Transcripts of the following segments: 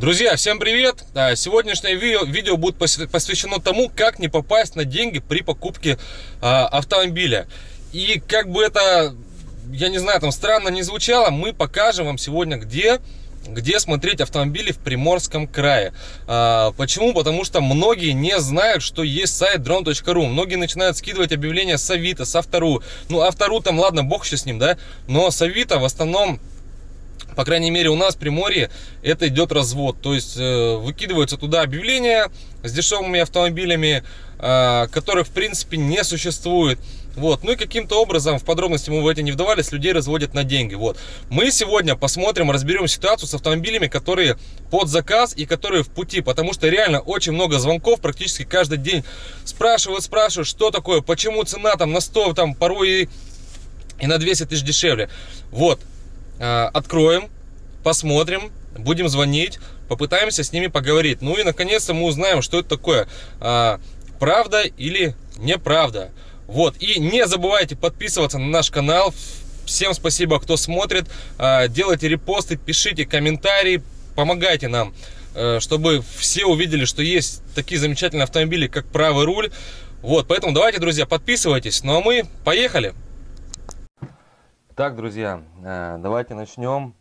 Друзья, всем привет! А, сегодняшнее видео, будет посвящено тому, как не попасть на деньги при покупке а, автомобиля. И как бы это, я не знаю, там странно не звучало, мы покажем вам сегодня, где, где смотреть автомобили в Приморском крае. А, почему? Потому что многие не знают, что есть сайт drone.ru. Многие начинают скидывать объявления с Авито, с Автору. Ну, Автору там, ладно, бог еще с ним, да? Но с Авито в основном по крайней мере у нас в Приморье это идет развод. То есть э, выкидываются туда объявления с дешевыми автомобилями, э, которых в принципе не существует. Вот. Ну и каким-то образом, в подробности мы в это не вдавались, людей разводят на деньги. Вот. Мы сегодня посмотрим, разберем ситуацию с автомобилями, которые под заказ и которые в пути. Потому что реально очень много звонков, практически каждый день спрашивают, спрашивают, что такое, почему цена там на 100, там порой и, и на 200 тысяч дешевле. Вот. Э, откроем, посмотрим, будем звонить, попытаемся с ними поговорить. Ну и наконец-то мы узнаем, что это такое, э, правда или неправда. Вот, и не забывайте подписываться на наш канал. Всем спасибо, кто смотрит. Э, делайте репосты, пишите комментарии, помогайте нам, чтобы все увидели, что есть такие замечательные автомобили, как правый руль. Вот, поэтому давайте, друзья, подписывайтесь. Ну а мы поехали! Так, друзья, э, давайте начнем.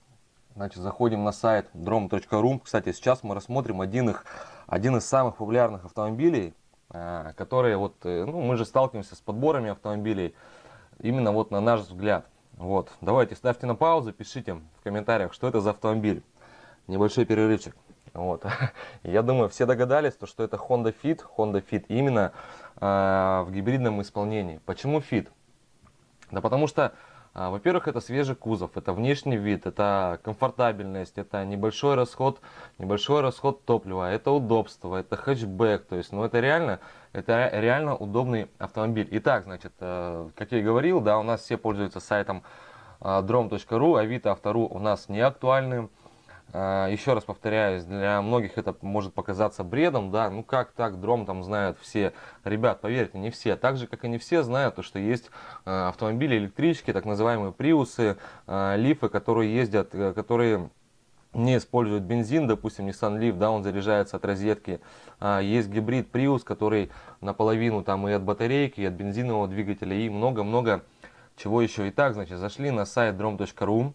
Значит, заходим на сайт drom.ru. Кстати, сейчас мы рассмотрим один, их, один из самых популярных автомобилей, э, которые вот, э, ну, мы же сталкиваемся с подборами автомобилей, именно вот на наш взгляд. Вот, давайте ставьте на паузу, пишите в комментариях, что это за автомобиль. Небольшой перерывчик. Вот. Я думаю, все догадались, то, что это Honda Fit, Honda Fit именно в гибридном исполнении. Почему Fit? Да потому что во-первых, это свежий кузов, это внешний вид, это комфортабельность, это небольшой расход, небольшой расход топлива, это удобство, это хэтчбэк, то есть, ну это реально, это реально удобный автомобиль. Итак, значит, э, как я и говорил, да, у нас все пользуются сайтом а, drom.ru, Авито, Автору у нас не актуальны. А, еще раз повторяюсь, для многих это может показаться бредом, да, ну как так, дром там знают все. Ребят, поверьте, не все. Так же, как и не все знают, то, что есть а, автомобили электрички, так называемые приусы, а, лифы, которые ездят, э, которые не используют бензин, допустим, Nissan Leaf, да, он заряжается от розетки. Есть гибрид Prius, который наполовину там и от батарейки, и от бензинового двигателя, и много-много чего еще. Итак, значит, зашли на сайт drom.ru.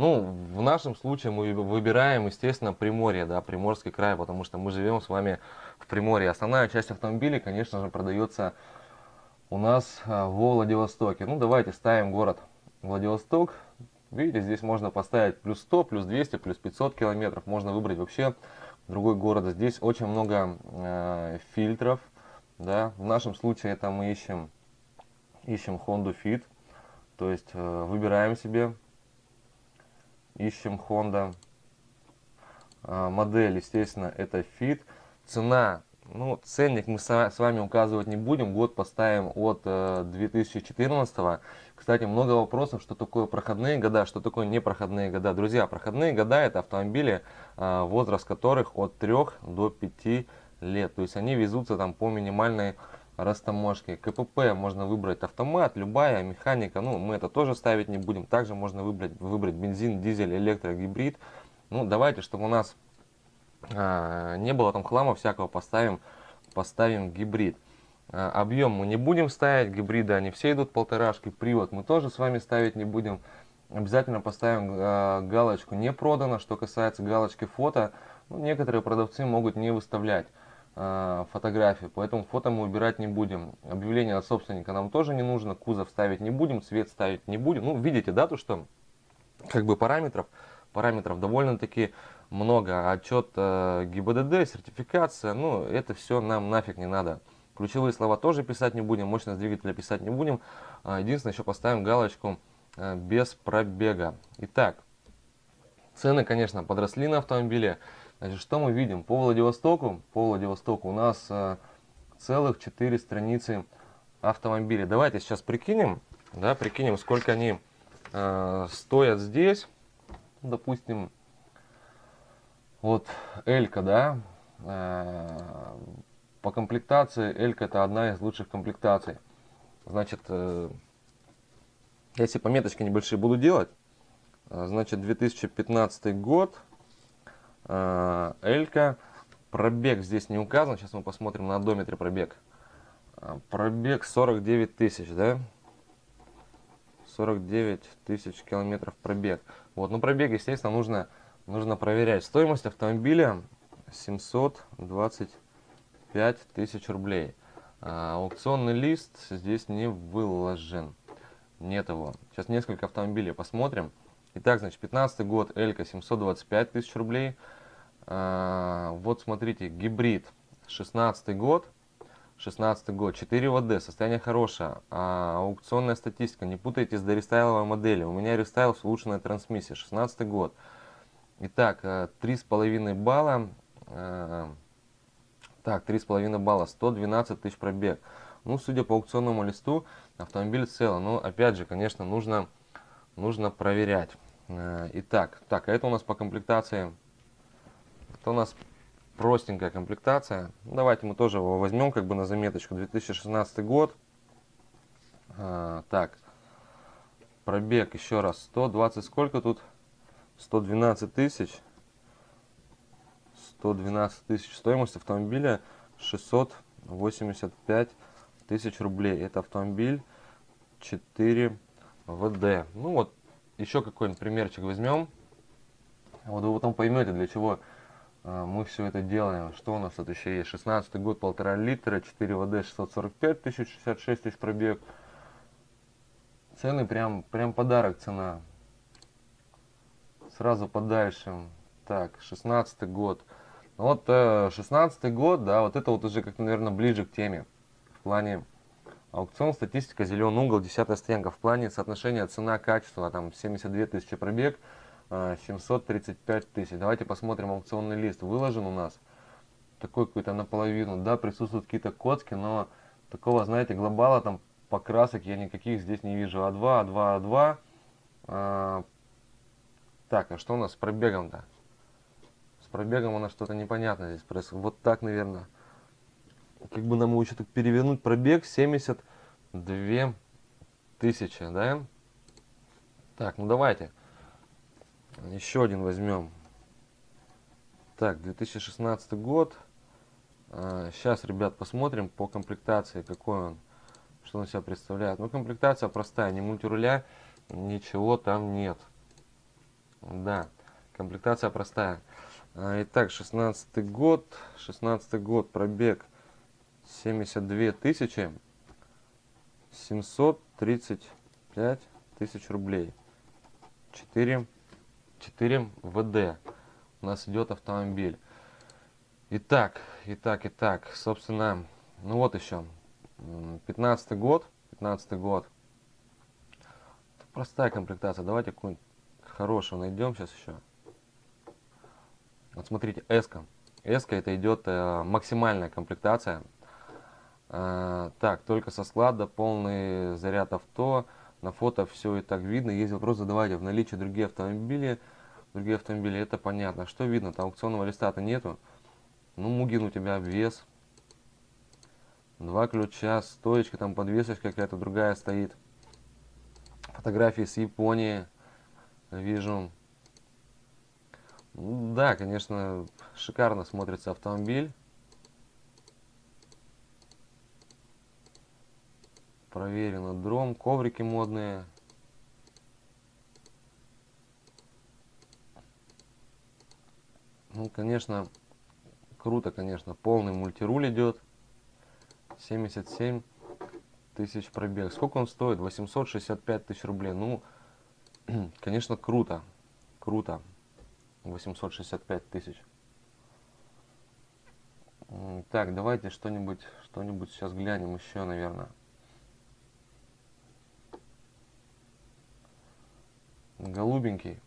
Ну, в нашем случае мы выбираем, естественно, Приморье, да, Приморский край, потому что мы живем с вами в Приморье. Основная часть автомобилей, конечно же, продается у нас а, во Владивостоке. Ну, давайте ставим город Владивосток. Видите, здесь можно поставить плюс 100, плюс 200, плюс 500 километров. Можно выбрать вообще другой город. Здесь очень много э, фильтров. Да. В нашем случае это мы ищем, ищем Honda Fit. То есть э, выбираем себе ищем Honda. А, модель, естественно, это Fit. Цена, ну, ценник мы с вами указывать не будем. Год поставим от 2014. Э, Кстати, много вопросов, что такое проходные года, что такое непроходные года. Друзья, проходные года это автомобили, а, возраст которых от 3 до 5 лет. То есть они везутся там по минимальной растаможки. КПП можно выбрать автомат, любая механика, ну мы это тоже ставить не будем. Также можно выбрать, выбрать бензин, дизель, электро, гибрид. Ну давайте, чтобы у нас а, не было там хлама всякого, поставим, поставим гибрид. А, объем мы не будем ставить, гибриды они все идут полторашки, привод мы тоже с вами ставить не будем. Обязательно поставим а, галочку не продано, что касается галочки фото, ну, некоторые продавцы могут не выставлять. Э, фотографии, поэтому фото мы убирать не будем. Объявление от собственника нам тоже не нужно, кузов ставить не будем, цвет ставить не будем. Ну, видите, да, то, что как бы параметров, параметров довольно-таки много. Отчет э, ГИБДД, сертификация, ну, это все нам нафиг не надо. Ключевые слова тоже писать не будем, мощность двигателя писать не будем. Э, единственное, еще поставим галочку э, без пробега. Итак, цены, конечно, подросли на автомобиле. Значит, что мы видим? По Владивостоку, по Владивостоку у нас э, целых 4 страницы автомобилей. Давайте сейчас прикинем, да, прикинем, сколько они э, стоят здесь. Допустим, вот Элька, да, э, по комплектации Элька это одна из лучших комплектаций. Значит, э, если пометочки небольшие буду делать, э, значит 2015 год, Элька. Пробег здесь не указан. Сейчас мы посмотрим на одометре пробег. Пробег 49 тысяч, да? 49 тысяч километров пробег. Вот, ну пробег, естественно, нужно, нужно проверять. Стоимость автомобиля 725 тысяч рублей. А, аукционный лист здесь не выложен. Нет его. Сейчас несколько автомобилей посмотрим. Итак, значит, 15 год, Элька 725 тысяч рублей. А, вот смотрите, гибрид. 16 год. 16 год, 4 ВД, состояние хорошее, а, аукционная статистика, не путайте с дорестайловой модели, у меня рестайл с улучшенной трансмиссией, 16 год. Итак, 3,5 э, балла, э, так, 3,5 балла, 112 тысяч пробег. Ну, судя по аукционному листу, автомобиль цел, но опять же, конечно, нужно, нужно проверять. Э, итак, так, а это у нас по комплектации, это у нас простенькая комплектация. Ну, давайте мы тоже его возьмем как бы на заметочку. 2016 год. А, так, пробег еще раз. 120 сколько тут? 112 тысяч. 112 тысяч. Стоимость автомобиля 685 тысяч рублей. Это автомобиль 4 ВД. Ну вот, еще какой-нибудь примерчик возьмем. Вот вы потом поймете, для чего мы все это делаем. Что у нас тут еще есть? 16 год, полтора литра, 4 ВД, 645 тысяч, 66 тысяч пробег. Цены прям, прям подарок цена. Сразу подальше. Так, 16 год. Ну вот 16 э, год, да, вот это вот уже как наверное, ближе к теме. В плане аукцион, статистика, зеленый угол, 10 стоянка. В плане соотношения цена-качество, там 72 тысячи пробег. 735 тысяч. Давайте посмотрим аукционный лист. Выложен у нас такой какой-то наполовину. Да, присутствуют какие-то коцки, но такого, знаете, глобала там покрасок я никаких здесь не вижу. А2, А2, А2. А, так, а что у нас с пробегом-то? С пробегом у нас что-то непонятное здесь происходит. Вот так, наверное. Как бы нам его еще так перевернуть. Пробег 72 тысячи, да? Так, ну давайте. Еще один возьмем. Так, 2016 год. Сейчас, а, ребят, посмотрим по комплектации, какой он, что он себя представляет. Ну, комплектация простая, ни мультируля, ничего там нет. Да, комплектация простая. А, итак, 16 год, 16 год, пробег 72 тысячи, 735 тысяч рублей. 4 4 ВД у нас идет автомобиль. Итак, итак, итак, собственно, ну вот еще, 15 год, 15 год. Простая комплектация, давайте какую-нибудь хорошую найдем сейчас еще. Вот смотрите, S-ка. S-ка это идет э, максимальная комплектация. Э, так, только со склада, полный заряд авто, на фото все и так видно. Есть вопрос, задавайте в наличии другие автомобили. Другие автомобили, это понятно. Что видно? Там аукционного листа-то нету. Ну, Мугин у тебя обвес. Два ключа, стоечка, там подвесочка какая-то другая стоит. Фотографии с Японии вижу. Да, конечно, шикарно смотрится автомобиль. Проверено дром, коврики модные. Ну, конечно, круто, конечно. Полный мультируль идет. 77 тысяч пробег. Сколько он стоит? 865 тысяч рублей. Ну, конечно, круто. Круто. 865 тысяч. Так, давайте что-нибудь что-нибудь сейчас глянем еще, наверное. Голубенький.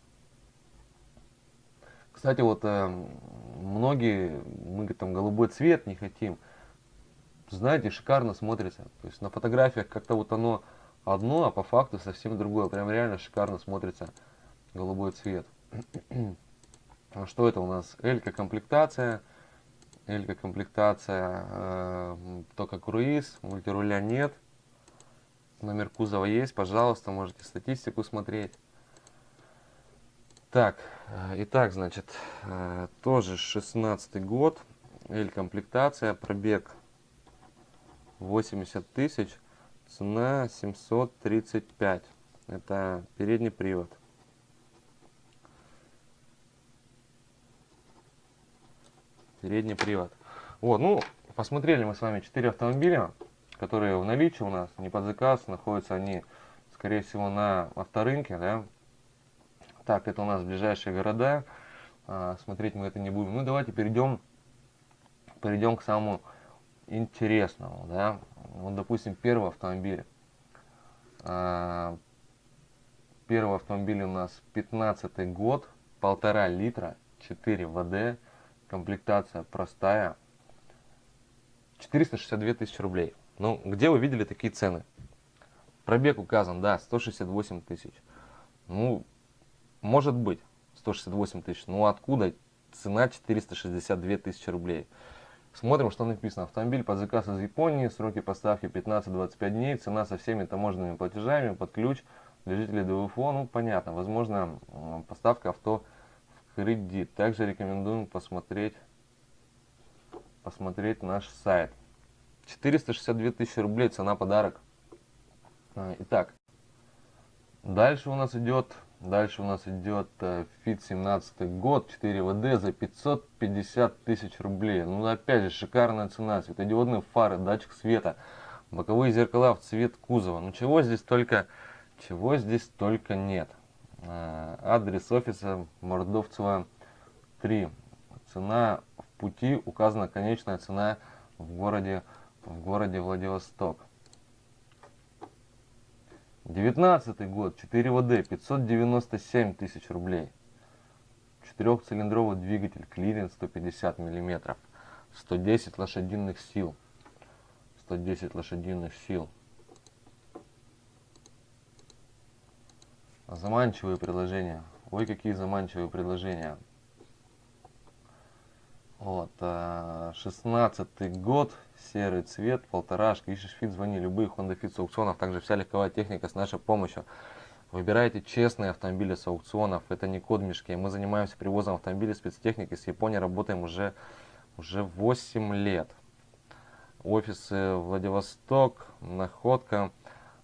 Кстати, вот э, многие, мы там голубой цвет не хотим. Знаете, шикарно смотрится. То есть на фотографиях как-то вот оно одно, а по факту совсем другое. Прям реально шикарно смотрится голубой цвет. А что это у нас? Элька комплектация. Элька комплектация, э, только круиз, мультируля нет. Номер кузова есть, пожалуйста, можете статистику смотреть. Так, э, итак, значит, э, тоже 16 год, L-комплектация, пробег 80 тысяч, цена 735. Это передний привод. Передний привод. Вот, ну, посмотрели мы с вами 4 автомобиля, которые в наличии у нас, не под заказ, находятся они, скорее всего, на авторынке, да. Так, это у нас ближайшие города, а, смотреть мы это не будем. Ну, давайте перейдем, перейдем к самому интересному, да. Вот, допустим, первый автомобиль. А, первый автомобиль у нас 15 год, полтора литра, 4 ВД, комплектация простая, 462 тысячи рублей. Ну, где вы видели такие цены? Пробег указан, да, 168 тысяч. Ну, может быть, 168 тысяч. Ну, откуда цена 462 тысячи рублей? Смотрим, что написано. Автомобиль под заказ из Японии, сроки поставки 15-25 дней, цена со всеми таможенными платежами, под ключ, для жителей ДВФО, ну, понятно, возможно, поставка авто в кредит. Также рекомендуем посмотреть, посмотреть наш сайт. 462 тысячи рублей, цена подарок. А, итак, дальше у нас идет, дальше у нас идет э, Fit 17 год, 4 ВД за 550 тысяч рублей. Ну, опять же, шикарная цена, светодиодные фары, датчик света, боковые зеркала в цвет кузова. Ну, чего здесь только, чего здесь только нет. А, адрес офиса Мордовцева 3. Цена в пути, указана конечная цена в городе в городе Владивосток. 19 год, 4WD, 597 тысяч рублей. Четырехцилиндровый двигатель, клиренс 150 миллиметров, 110 лошадиных сил. 110 лошадиных сил. Заманчивые предложения. Ой, какие заманчивые предложения. Вот, 16 э, год, серый цвет, полторашка, ищешь Fit, звони, любые Honda Fit с аукционов, также вся легковая техника с нашей помощью. Выбирайте честные автомобили с аукционов, это не кот в мешке. Мы занимаемся привозом автомобилей спецтехники, с Японией работаем уже, уже 8 лет. Офисы Владивосток, Находка,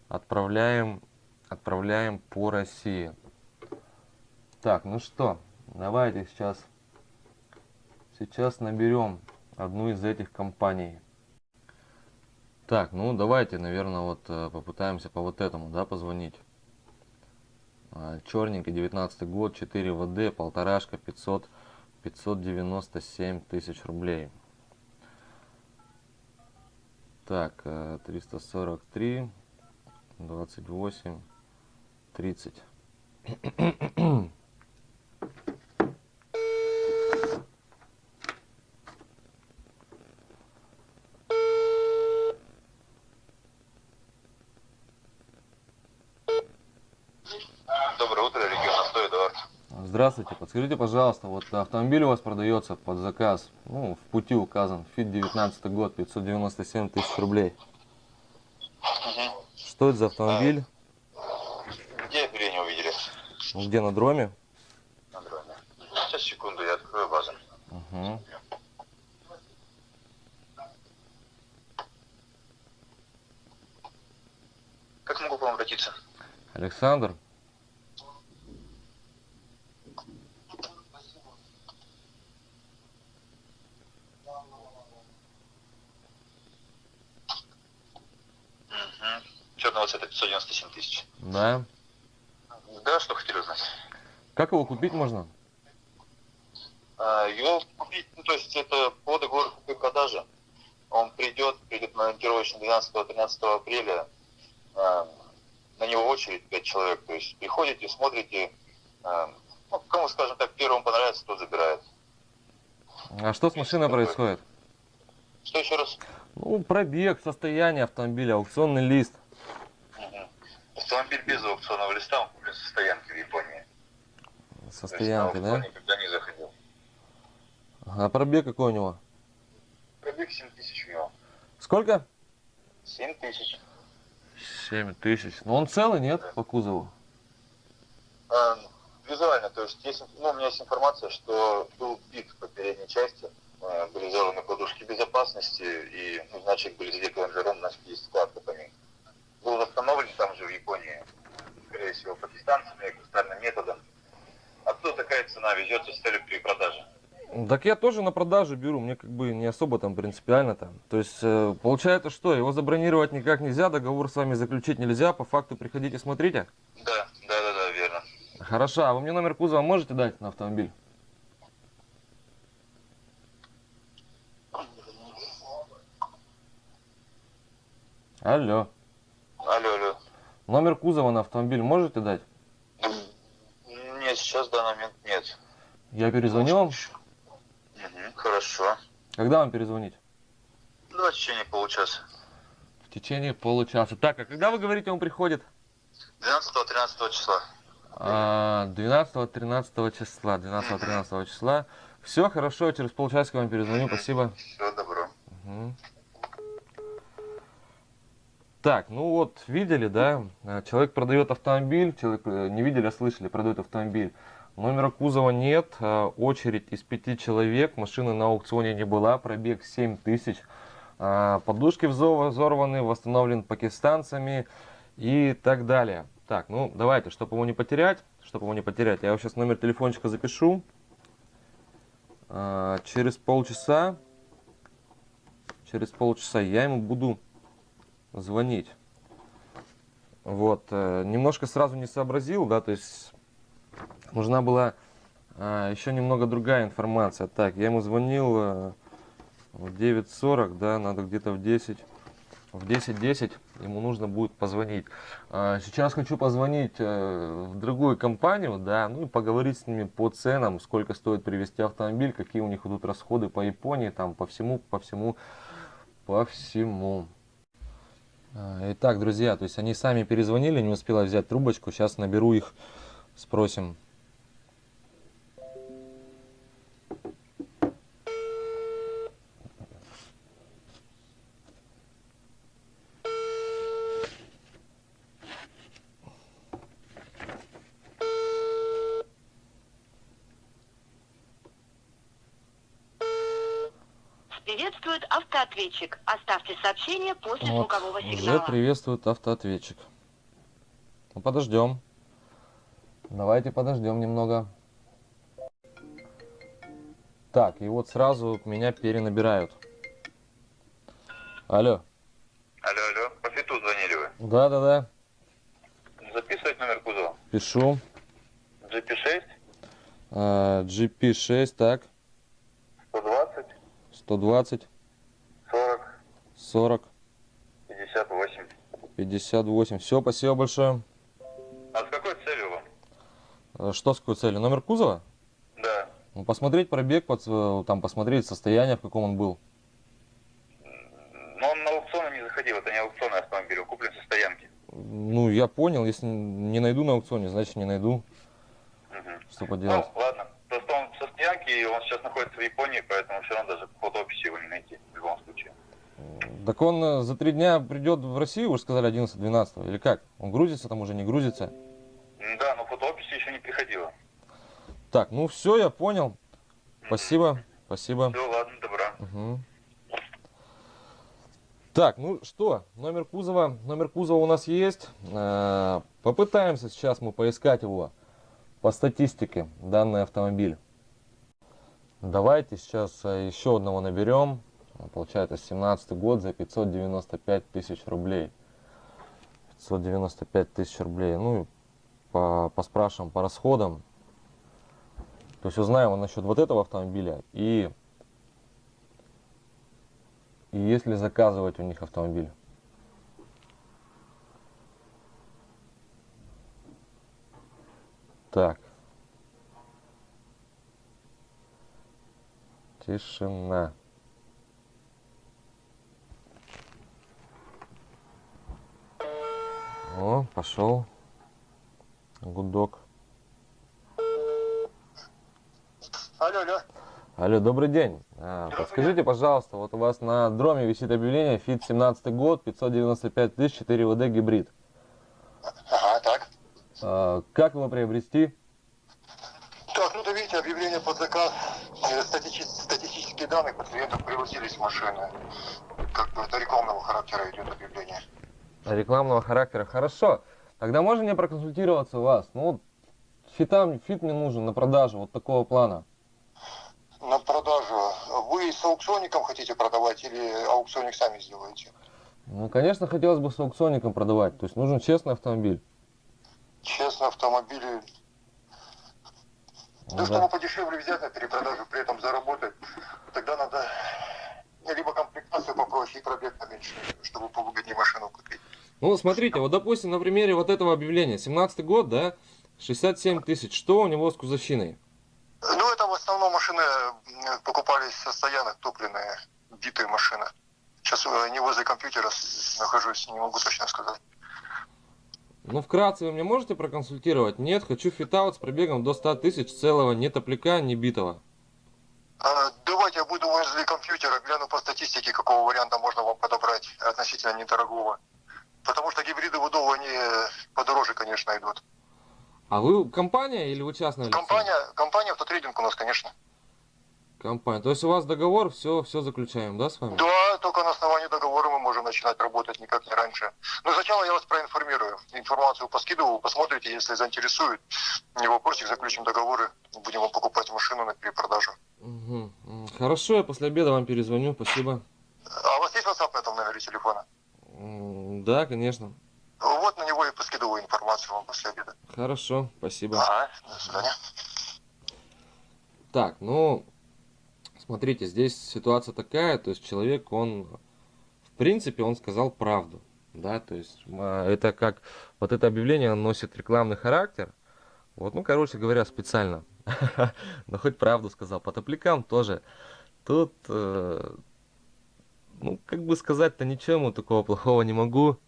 отправляем, отправляем по России. Так, ну что, давайте сейчас Сейчас наберем одну из этих компаний. Так, ну давайте, наверное, вот э, попытаемся по вот этому, да, позвонить. А, Черненький, 19 год, 4 ВД, полторашка, 500, 597 тысяч рублей. Так, 343, 28, 30. Здравствуйте, подскажите, пожалуйста, вот автомобиль у вас продается под заказ, ну, в пути указан, ФИТ 19 год, 597 тысяч рублей. Угу. Что это за автомобиль? А, где объявление увидели? Ну, где, на дроме? На дроме. Сейчас, секунду, я открою базу. Угу. Как могу к вам обратиться? Александр? Черного цвета 597 тысяч. Да. Да, что хотели узнать? Как его купить можно? А, его купить, ну, то есть это по договору купли-продажи. Он придет, придет на ориентировочно 12-13 апреля. А, на него очередь 5 человек. То есть приходите, смотрите. А, ну, кому, скажем так, первому понравится, тот забирает. А что с машиной происходит? Что еще раз? Ну, пробег, состояние автомобиля, аукционный лист. Автомобиль без аукционного листа, он куплен со стоянки в Японии. Со стоянки, да? никогда не заходил. А пробег какой у него? Пробег 7 тысяч у него. Сколько? 7 тысяч. 7 тысяч. Но он целый, нет, да. по кузову? А, визуально, то есть, есть, ну, у меня есть информация, что был бит по передней части, э, были взорваны подушки безопасности, и, ну, значит, были задеты лонжером, значит, есть складка по ним. Был восстановлен там же в Японии, скорее всего, пакистанцами, кустарным методом. Оттуда такая цена везется с целью перепродажи. Так я тоже на продажу беру, мне как бы не особо там принципиально там. То есть э, получается что, его забронировать никак нельзя, договор с вами заключить нельзя, по факту приходите смотрите. Да, да, да, да, верно. Хорошо, а вы мне номер кузова можете дать на автомобиль? Алло. Номер кузова на автомобиль можете дать? Нет, сейчас в данный момент нет. Я перезвоню вам. Хорошо. Когда вам перезвонить? Ну, в течение получаса. В течение получаса. Так, а когда вы говорите, он приходит? 12-13 числа. А, 12-13 числа. 12-13 числа. Все, хорошо, через полчасика вам перезвоню, спасибо. Всего добро. Мгм. Так, ну вот, видели, да? А, Человек продает автомобиль, человек э, не видели, а слышали, продает автомобиль. Номера кузова нет, а, очередь из пяти человек, машины на аукционе не была, пробег 7 тысяч. Подушки взо- взорваны, восстановлен пакистанцами и так далее. Так, ну давайте, чтобы его не потерять, чтобы его не потерять, я сейчас номер телефончика запишу. Через полчаса, через полчаса я ему буду звонить. Вот, э, немножко сразу не сообразил, да, то есть нужна была а, еще немного другая информация. Так, я ему звонил э, в 9.40, да, надо где-то в 10, в 10.10 ему нужно будет позвонить. А, сейчас хочу позвонить э, в другую компанию, да, ну и поговорить с ними по ценам, сколько стоит привезти автомобиль, какие у них идут расходы по Японии, там, по всему, по всему, по всему. А, Итак, друзья, то есть они сами перезвонили, не успела взять трубочку. Сейчас наберу их, спросим. Автоответчик. Оставьте сообщение после Вот, звукового уже сигнала. приветствует автоответчик. Ну, подождем. Давайте подождем немного. Так, и вот сразу меня перенабирают. Алло. Алло, алло. По фиту звонили вы. Да-да-да, Записывать номер кузова. пишу. GP6 А, GP6, так, 120 120, 40 40, 58. 58. Все, спасибо большое. А с какой целью вам? А, Что с какой целью? Номер кузова? Да. Ну, посмотреть пробег, под, э, там посмотреть состояние, в каком он был. Но он на аукционы не заходил, это не аукционный автомобиль, он куплен со стоянки. Ну, я понял, если не найду на аукционе, значит не найду. Мгм. Что поделать? Ну, ладно. Просто он со стоянки, и он сейчас находится в Японии, поэтому все равно даже по фотоописи его не найти в любом случае. Так он э, за три дня придет в Россию, вы же сказали 11-12, или как? Он грузится там уже, не грузится? Да, но фотоописи еще не приходило. Так, ну все, я понял. Спасибо, спасибо. Все, ладно, добра. Мгм. Так, ну что, номер кузова, номер кузова у нас есть. Э, Попытаемся сейчас мы поискать его по статистике, данный автомобиль. Давайте сейчас э, еще одного наберем. Получается 17 год за 595 тысяч рублей. 595 тысяч рублей. Ну и по, поспрашиваем по расходам. То есть узнаем насчет вот этого автомобиля и и если заказывать у них автомобиль. Так. Тишина. Пошел. Гудок. Алло, алло. Алло, добрый день. А, подскажите, пожалуйста, вот у вас на дроме висит объявление ФИТ 17 год, 595 тысяч, 4 ВД гибрид. Ага, так. А, как его приобрести? Давайте под заказ э, статичи- статистические данные пациентов привозились в машины. Как бы это рекламного характера идет объявление. Рекламного характера. Хорошо. Тогда можно мне проконсультироваться у вас? Ну, вот фита, фит мне нужен на продажу вот такого плана. На продажу. Вы с аукционником хотите продавать или аукционник сами сделаете? Ну, конечно, хотелось бы с аукционником продавать. То есть нужен честный автомобиль. Честно, автомобили. Ну Да, чтобы подешевле взять на перепродажу, при этом заработать, тогда надо либо комплектацию попроще и пробег поменьше, чтобы повыгоднее машину купить. Ну, смотрите, вот, допустим, на примере вот этого объявления. 17 год, да? 67 тысяч. Что у него с кузовщиной? Ну, это в основном машины покупались со стоянок, топливные, битые машины. Сейчас э, не возле компьютера нахожусь, не могу точно сказать. Ну, вкратце вы мне можете проконсультировать? Нет, хочу фитаут с пробегом до 100 тысяч целого, не топляка, не битого. А, давайте я буду возле компьютера, гляну по статистике, какого варианта можно вам подобрать относительно недорогого. Потому что гибриды в Удову, они э, подороже, конечно, идут. А вы компания или вы частное лицо? Компания, компания автотрейдинг у нас, конечно. Компания. То есть у вас договор, все, все заключаем, да, с вами? Да, только на основании договора мы можем начинать работать, никак не раньше. Но сначала я вас проинформирую. Информацию поскидываю, посмотрите, если заинтересует. Не вопросик, заключим договоры. Будем вам покупать машину на перепродажу. М, Хорошо, я после обеда вам перезвоню, спасибо. А у вас есть WhatsApp на этом номере телефона? Да, конечно. Вот на него и поскидываю информацию вам после обеда. Хорошо, спасибо. Ага, до свидания. Так, ну, смотрите, здесь ситуация такая, то есть человек, он, в принципе, он сказал правду, да, то есть а, это как, вот это объявление носит рекламный характер, вот, ну, короче говоря, специально, но хоть правду сказал, по топлякам тоже, тут, э, ну, как бы сказать-то ничего ему такого плохого не могу,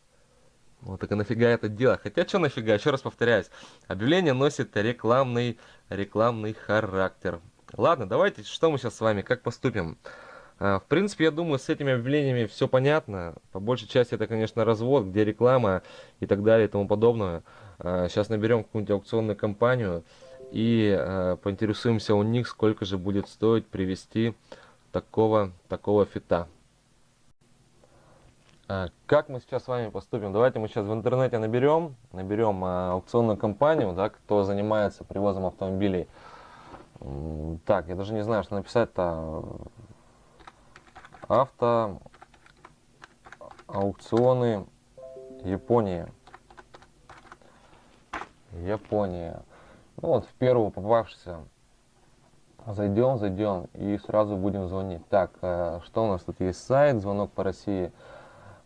вот так и нафига это дело? Хотя что нафига, еще раз повторяюсь, объявление носит рекламный, рекламный характер. Ладно, давайте, что мы сейчас с вами, как поступим? А, В принципе, я думаю, с этими объявлениями все понятно. По большей части это, конечно, развод, где реклама и так далее и тому подобное. Сейчас наберем какую-нибудь аукционную компанию и а, поинтересуемся у них, сколько же будет стоить привести такого, такого фита. А, Как мы сейчас с вами поступим? Давайте мы сейчас в интернете наберем, наберем а, аукционную компанию, да, кто занимается привозом автомобилей. Так, я даже не знаю, что написать-то. Авто аукционы Япония. Япония. Ну вот в первую попавшуюся зайдем, зайдем и сразу будем звонить. Так, э, что у нас тут есть сайт, звонок по России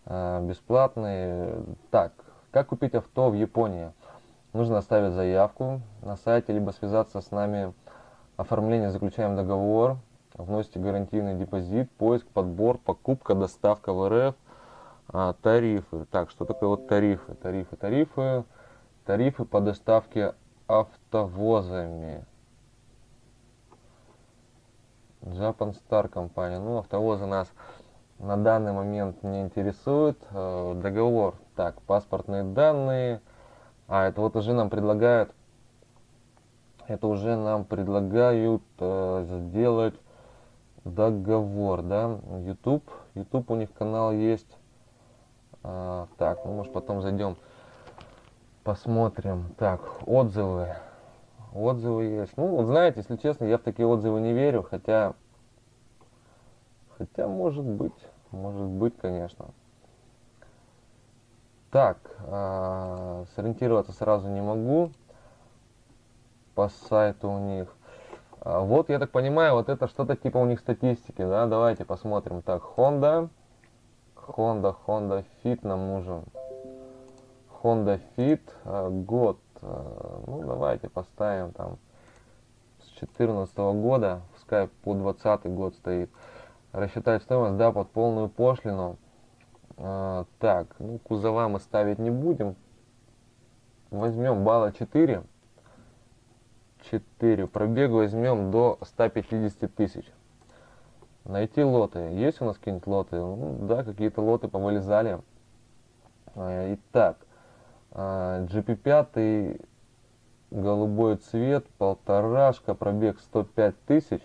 э, бесплатный. Так, как купить авто в Японии? Нужно оставить заявку на сайте, либо связаться с нами. Оформление, заключаем договор, вносите гарантийный депозит, поиск, подбор, покупка, доставка в РФ, а, тарифы. Так, что такое вот тарифы? Тарифы, тарифы, тарифы по доставке автовозами. Japan Star компания. Ну, автовозы нас на данный момент не интересуют. Э, Договор. Так, паспортные данные. А, это вот уже нам предлагают, это уже нам предлагают э, сделать договор, да, YouTube, YouTube у них канал есть, А, так, ну может потом зайдем, посмотрим, так, отзывы, отзывы есть, ну вот знаете, если честно, я в такие отзывы не верю, хотя, хотя может быть, может быть, конечно. Так, а, сориентироваться сразу не могу по сайту у них. А, Вот, я так понимаю, вот это что-то типа у них статистики, да? Давайте посмотрим. Так, Honda, Honda, Honda Fit нам нужен. Honda Fit, а, год. а, Ну, давайте поставим там с 14 года, пускай по 20 год стоит. Рассчитать стоимость, да, под полную пошлину. А, так, ну, кузова мы ставить не будем. Возьмем балла 4. 4. Пробег возьмем до 150 тысяч. Найти лоты. Есть у нас какие-нибудь лоты? Ну, да, какие-то лоты повылезали. А, Итак, а, GP5 голубой цвет, полторашка, пробег 105 тысяч.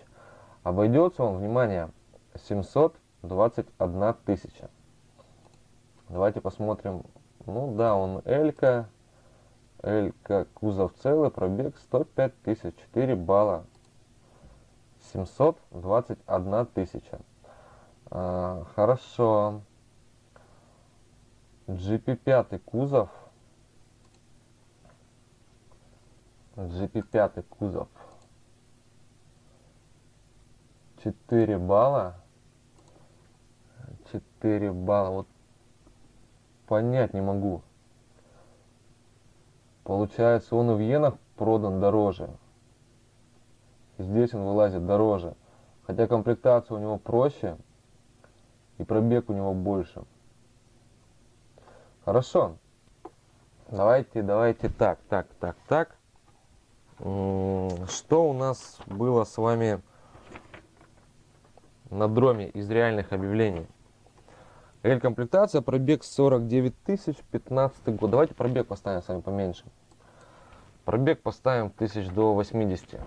Обойдется он, внимание, 721 тысяча. Давайте посмотрим. Ну да, он Элька. Элька, кузов целый, пробег 105 тысяч, 4 балла. 721 тысяча. А, хорошо. GP5 кузов. GP5 кузов. 4 балла. 4 балла. Вот понять не могу. Получается, он и в иенах продан дороже. Здесь он вылазит дороже. Хотя комплектация у него проще. И пробег у него больше. Хорошо. Давайте, давайте так, так, так, так. Что у нас было с вами на дроме из реальных объявлений? Эль-комплектация, пробег 49 тысяч, 15 год. Давайте пробег поставим с вами поменьше. Пробег поставим тысяч до 80.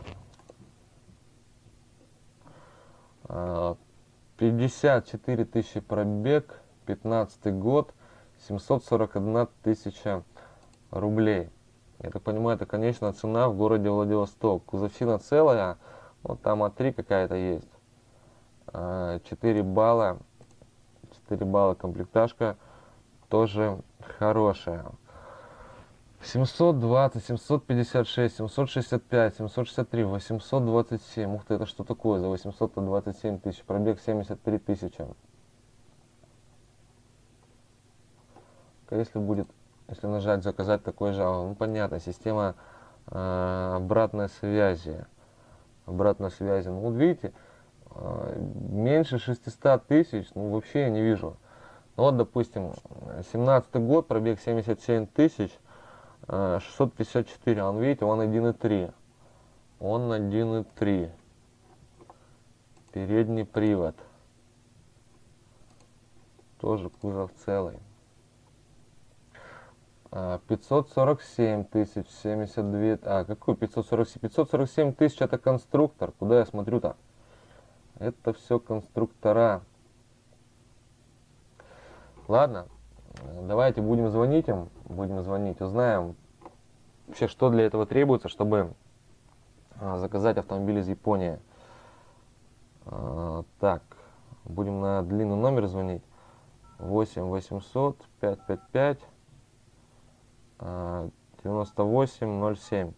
54 а, тысячи пробег, 15 год, 741 тысяча рублей. Я так понимаю, это конечная цена в городе Владивосток. Кузовщина целая, вот там А3 какая-то есть. 4 а, балла, 4 балла комплектажка, тоже хорошая. 720, 756, 765, 763, 827. Ух ты, это что такое за 827 тысяч? Пробег 73 тысячи. Если будет, если нажать заказать такой же, ну понятно, система э, обратной связи. Обратной связи. Ну вот видите, меньше 600 тысяч, ну вообще я не вижу. Ну вот, допустим, 17 год, пробег 77 тысяч. 654, а он, видите, он 1.3. Он 1.3. Передний привод. Тоже кузов целый. 547 тысяч, 72, а какой 547? 547 тысяч это конструктор, куда я смотрю-то? Это все конструктора. Ладно, давайте будем звонить им, будем звонить, узнаем вообще, что для этого требуется, чтобы а, заказать автомобиль из Японии. А, так, будем на длинный номер звонить. 8 800 555 98 07.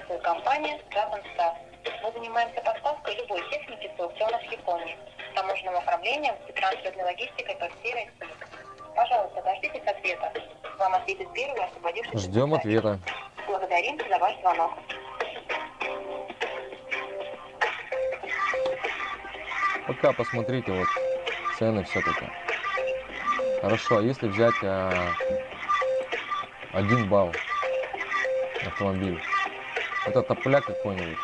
Компания Dragon Star. Мы занимаемся поставкой любой техники с аукционов Японии, таможенным оформлением и транспортной логистикой по всей России. Пожалуйста, дождитесь ответа. Вам ответит первый освободившийся. Ждем ответа. Благодарим за ваш звонок. Пока посмотрите вот цены все-таки. Хорошо, а если взять а, один балл автомобиль, это топляк какой-нибудь.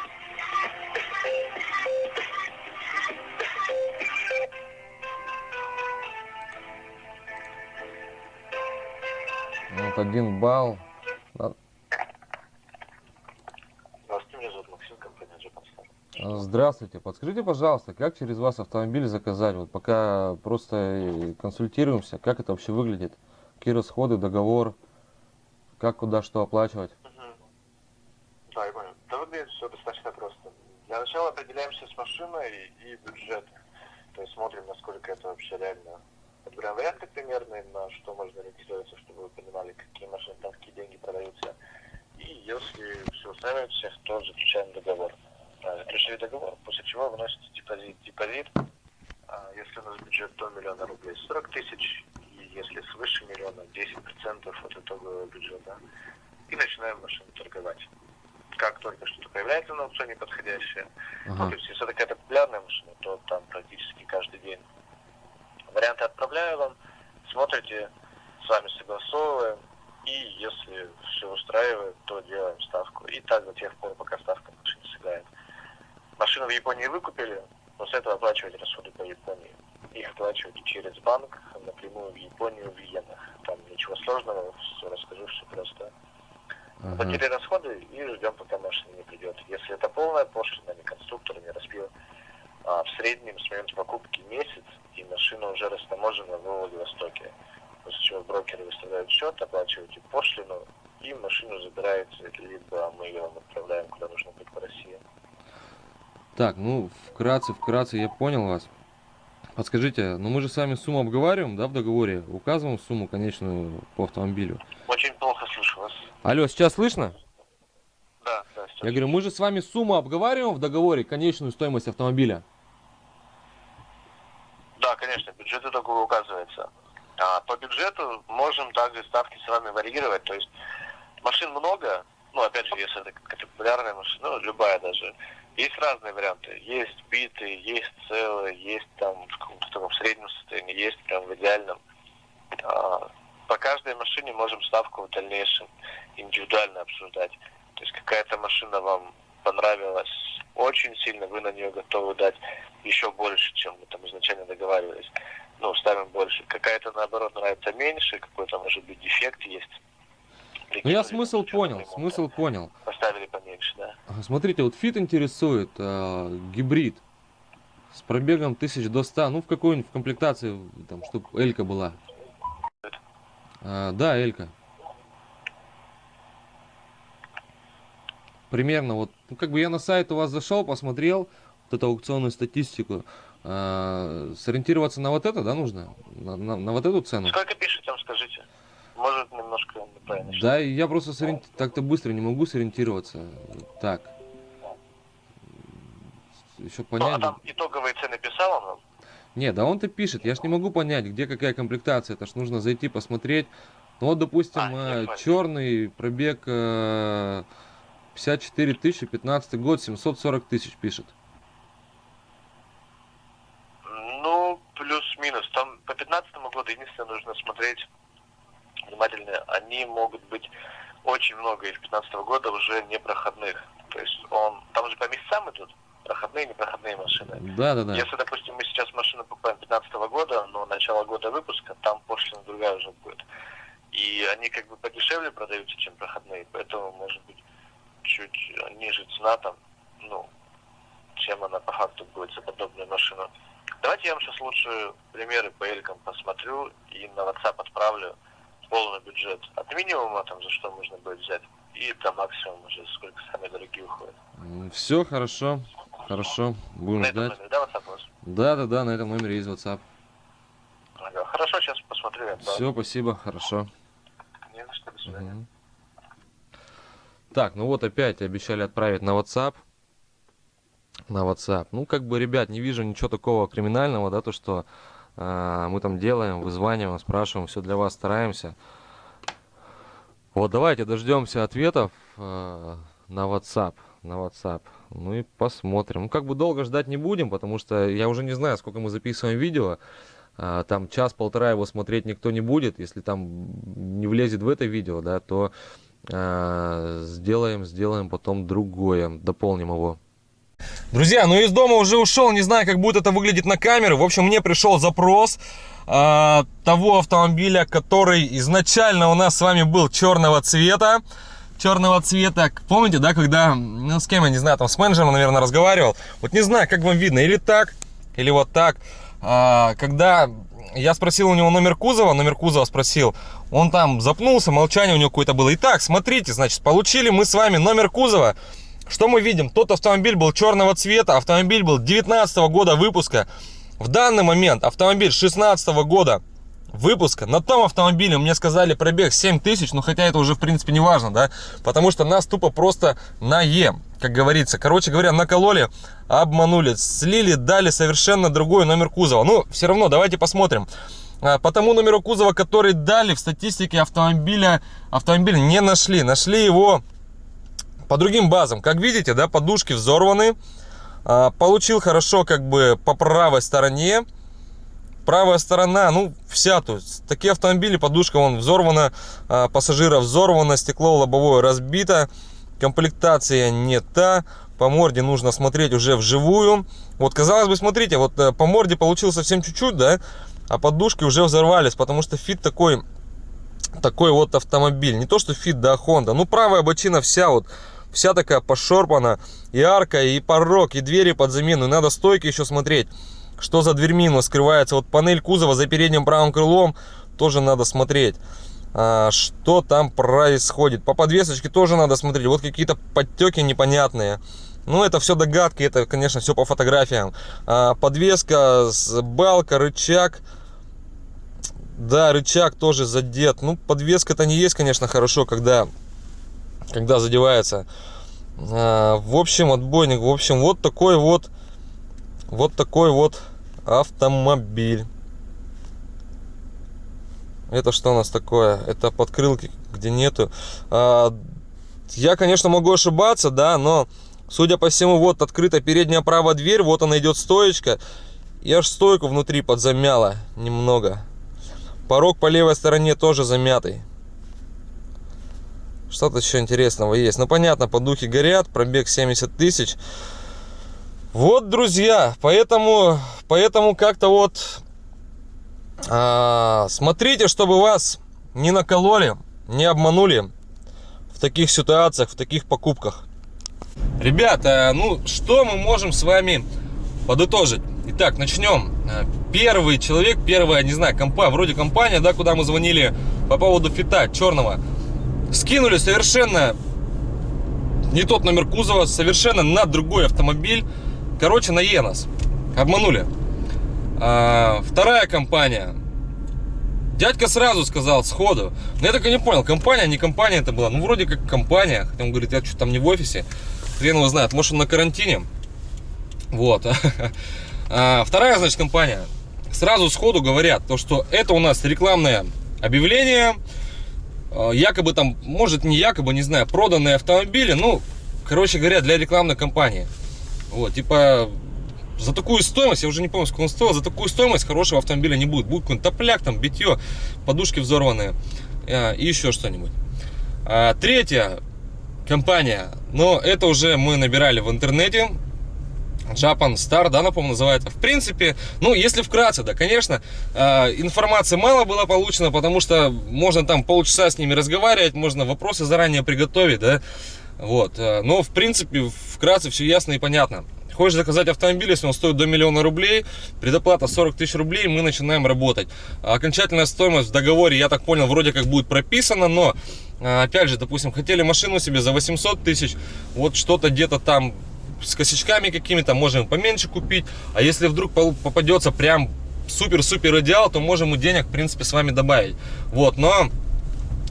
Вот один балл. Здравствуйте, подскажите, пожалуйста, как через вас автомобиль заказать? Вот пока просто консультируемся, как это вообще выглядит? Какие расходы, договор, как куда что оплачивать? Сначала определяемся с машиной и бюджетом. То есть смотрим, насколько это вообще реально. Подбираем варианты примерные, на что можно регистрироваться, чтобы вы понимали, какие машины, там какие деньги продаются. И если все устраивает всех, то заключаем договор. Заключили договор, после чего выносится депозит. Депозит, а, если у нас бюджет до миллиона рублей, 40 тысяч, и если свыше миллиона, 10% от итогового бюджета. И начинаем машину торговать как только что-то появляется на аукционе подходящее, ага. ну, то есть если это какая-то популярная машина, то там практически каждый день. Варианты отправляю вам, смотрите, с вами согласовываем, и если все устраивает, то делаем ставку. И так до тех пор, пока ставка машине сыграет. Машину в Японии выкупили, после этого оплачивать расходы по Японии. Их оплачивать через банк напрямую в Японию, в иенах. Там ничего сложного, все расскажу, все просто. Ага. Платили расходы и ждем, пока машина не придет. Если это полная пошлина, не конструктор, не распил, а в среднем с момента покупки месяц, и машина уже растаможена в Владивостоке. После чего брокеры выставляют счет, оплачиваете пошлину, и машину забираете, либо мы ее отправляем куда нужно быть по России. Так, ну, вкратце, вкратце, я понял вас. Подскажите, ну мы же с вами сумму обговариваем, да, в договоре? Указываем сумму конечную по автомобилю. Очень плохо слышу вас. Алло, сейчас слышно? Да, да, сейчас. Я говорю, мы же с вами сумму обговариваем в договоре, конечную стоимость автомобиля. Да, конечно, бюджет только указывается. А по бюджету можем также ставки с вами варьировать. То есть машин много, ну, опять же, если это какая-то популярная машина, ну, любая даже, есть разные варианты. Есть битые, есть целые, есть там в каком-то таком среднем состоянии, есть прям в идеальном. А, по каждой машине можем ставку в дальнейшем индивидуально обсуждать. То есть какая-то машина вам понравилась очень сильно, вы на нее готовы дать еще больше, чем мы там изначально договаривались. Ну, ставим больше. Какая-то, наоборот, нравится меньше, какой-то, может быть, дефект есть. Ну я смысл понял, смысл понял. Поставили поменьше, да. Смотрите, вот фит интересует, а, гибрид с пробегом 1000 до 100, ну в какой-нибудь в комплектации, там, чтобы Элька была. А, да, Элька. Примерно вот, ну как бы я на сайт у вас зашел, посмотрел вот эту аукционную статистику. А, сориентироваться на вот это, да, нужно? На, на- на вот эту цену? Сколько пишет, там скажите? Может, немножко неправильно. Да, я просто сориенти- так-то быстро не могу сориентироваться. Так. Еще Ну, понять. а там итоговые цены писал он вам? Не, да он-то пишет, я ж не могу понять, где какая комплектация, это ж нужно зайти посмотреть. Ну вот, допустим, А, понял. черный пробег э, 54 тысячи, 15 год, 740 тысяч пишет. Ну, плюс-минус. Там по 15 году единственное нужно смотреть внимательно. Они могут быть очень много из 15 года уже непроходных. То есть он, там же по месяцам идут проходные и непроходные машины. Да, да, да. Если, допустим, мы сейчас машину покупаем 15 года, но начало года выпуска, там пошлина другая уже будет. И они как бы подешевле продаются, чем проходные, поэтому, может быть, чуть ниже цена там, ну, чем она по факту будет за подобную машину. Давайте я вам сейчас лучше примеры по элькам посмотрю и на WhatsApp отправлю полный бюджет. От минимума, там, за что можно будет взять, и до максимума уже, сколько самые дорогие уходят. Все хорошо, хорошо, будем На этом ждать. номере, да, WhatsApp? Да, да, да, на этом номере есть WhatsApp. Ага. Хорошо, сейчас посмотрю. отправлю. Все, спасибо, хорошо. Не за что, до свидания. Мгм. Так, ну вот опять обещали отправить на WhatsApp. На WhatsApp. Ну, как бы, ребят, не вижу ничего такого криминального, да, то, что мы там делаем, вызваниваем, спрашиваем, все для вас стараемся. Вот, давайте дождемся ответов а, на WhatsApp. На WhatsApp. Ну и посмотрим. Ну, как бы долго ждать не будем, потому что я уже не знаю, сколько мы записываем видео. А, там час-полтора его смотреть никто не будет. Если там не влезет в это видео, да, то а, сделаем, сделаем потом другое, дополним его. Друзья, ну из дома уже ушел, не знаю, как будет это выглядеть на камеру. В общем, мне пришел запрос а, того автомобиля, который изначально у нас с вами был черного цвета. Черного цвета, помните, да, когда, ну, с кем, я не знаю, там, с менеджером, наверное, разговаривал. Вот не знаю, как вам видно, или так, или вот так. А, когда я спросил у него номер кузова, номер кузова спросил, он там запнулся, молчание у него какое-то было. Итак, смотрите, значит, получили мы с вами номер кузова. Что мы видим? Тот автомобиль был черного цвета, автомобиль был 19 года выпуска. В данный момент автомобиль 16 года выпуска. На том автомобиле мне сказали пробег 7 тысяч, но хотя это уже в принципе не важно, да, потому что нас тупо просто на Е, как говорится. Короче говоря, накололи, обманули, слили, дали совершенно другой номер кузова. Ну, все равно, давайте посмотрим. А, По тому номеру кузова, который дали в статистике автомобиля, автомобиль не нашли. Нашли его по другим базам. Как видите, да, подушки взорваны. А, Получил хорошо как бы по правой стороне. Правая сторона, ну, вся, есть, такие автомобили, подушка, вон, взорвана, а, пассажира взорвана, стекло лобовое разбито, комплектация не та, по морде нужно смотреть уже вживую. Вот, казалось бы, смотрите, вот э, по морде получилось совсем чуть-чуть, да, а подушки уже взорвались, потому что Fit такой, такой вот автомобиль. Не то, что Fit, да, Honda. Ну, правая бочина вся вот, вся такая пошорпана. И арка, и порог, и двери под замену. И надо стойки еще смотреть, что за дверьми у нас скрывается. Вот панель кузова за передним правым крылом тоже надо смотреть. А, что там происходит. По подвесочке тоже надо смотреть. Вот какие-то подтеки непонятные. Ну, это все догадки, это, конечно, все по фотографиям. А, подвеска, балка, рычаг. Да, рычаг тоже задет. Ну, подвеска-то не есть, конечно, хорошо, когда, когда задевается. А, в общем, отбойник. В общем, вот такой вот, вот такой вот автомобиль. Это что у нас такое? Это подкрылки, где нету. А, я, конечно, могу ошибаться, да, но, судя по всему, вот открыта передняя правая дверь, вот она идет стоечка. И аж стойку внутри подзамяла немного. Порог по левой стороне тоже замятый. Что-то еще интересного есть. Ну, понятно, подухи горят, пробег 70 тысяч. Вот, друзья, поэтому, поэтому как-то вот а, смотрите, чтобы вас не накололи, не обманули в таких ситуациях, в таких покупках. Ребята, ну что мы можем с вами подытожить? Итак, начнем. А, первый человек, первая, не знаю, компа, вроде компания, да, куда мы звонили по поводу фита черного, скинули совершенно не тот номер кузова, совершенно на другой автомобиль. Короче, на Енос. Обманули. А, вторая компания. Дядька сразу сказал сходу. Но я так и не понял, компания, не компания это была. Ну, вроде как компания. Хотя он говорит, я что там не в офисе. Хрен его знает. Может, он на карантине. Вот. А, вторая, значит, компания. Сразу сходу говорят, то, что это у нас рекламное объявление. А, якобы там, может, не якобы, не знаю, проданные автомобили. Ну, короче говоря, для рекламной кампании. Вот, типа, за такую стоимость, я уже не помню, сколько он стоил, за такую стоимость хорошего автомобиля не будет. Будет какой-нибудь топляк, там, битье, подушки взорванные а, и еще что-нибудь. А, третья компания, но это уже мы набирали в интернете. Japan Star, да, напомню, называется. В принципе, ну, если вкратце, да, конечно, э, информации мало было получено, потому что можно там полчаса с ними разговаривать, можно вопросы заранее приготовить, да, вот. Э, но, в принципе, вкратце все ясно и понятно. Хочешь заказать автомобиль, если он стоит до миллиона рублей, предоплата 40 тысяч рублей, мы начинаем работать. Окончательная стоимость в договоре, я так понял, вроде как будет прописана, но, а, опять же, допустим, хотели машину себе за 800 тысяч, вот что-то где-то там с косячками какими-то, можем поменьше купить, а если вдруг попадется прям супер-супер идеал, то можем и денег, в принципе, с вами добавить. Вот, но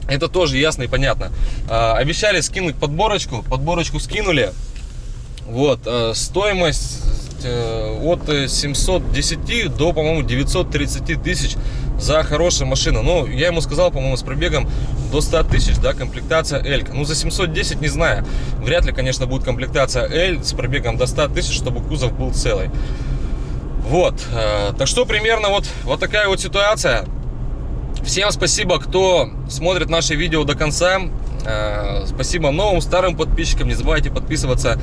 это тоже ясно и понятно. А, обещали скинуть подборочку, подборочку скинули. Вот, э, стоимость э, от 710 до, по-моему, 930 тысяч за хорошую машину. Ну, я ему сказал, по-моему, с пробегом до 100 тысяч, да, комплектация L. Ну, за 710 не знаю. Вряд ли, конечно, будет комплектация L с пробегом до 100 тысяч, чтобы кузов был целый. Вот, э, так что примерно вот, вот такая вот ситуация. Всем спасибо, кто смотрит наши видео до конца. Спасибо новым, старым подписчикам. Не забывайте подписываться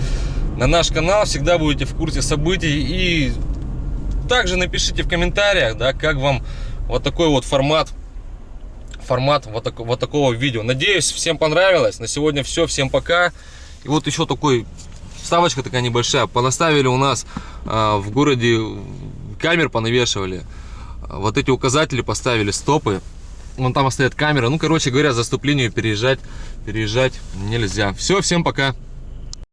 на наш канал, всегда будете в курсе событий. И также напишите в комментариях, да, как вам вот такой вот формат, формат вот, так, вот такого видео. Надеюсь, всем понравилось. На сегодня все, всем пока. И вот еще такой вставочка такая небольшая. Понаставили у нас а, в городе камер понавешивали. Вот эти указатели поставили, стопы. Вон там стоят камеры. Ну, короче говоря, заступлению переезжать, переезжать нельзя. Все, всем пока.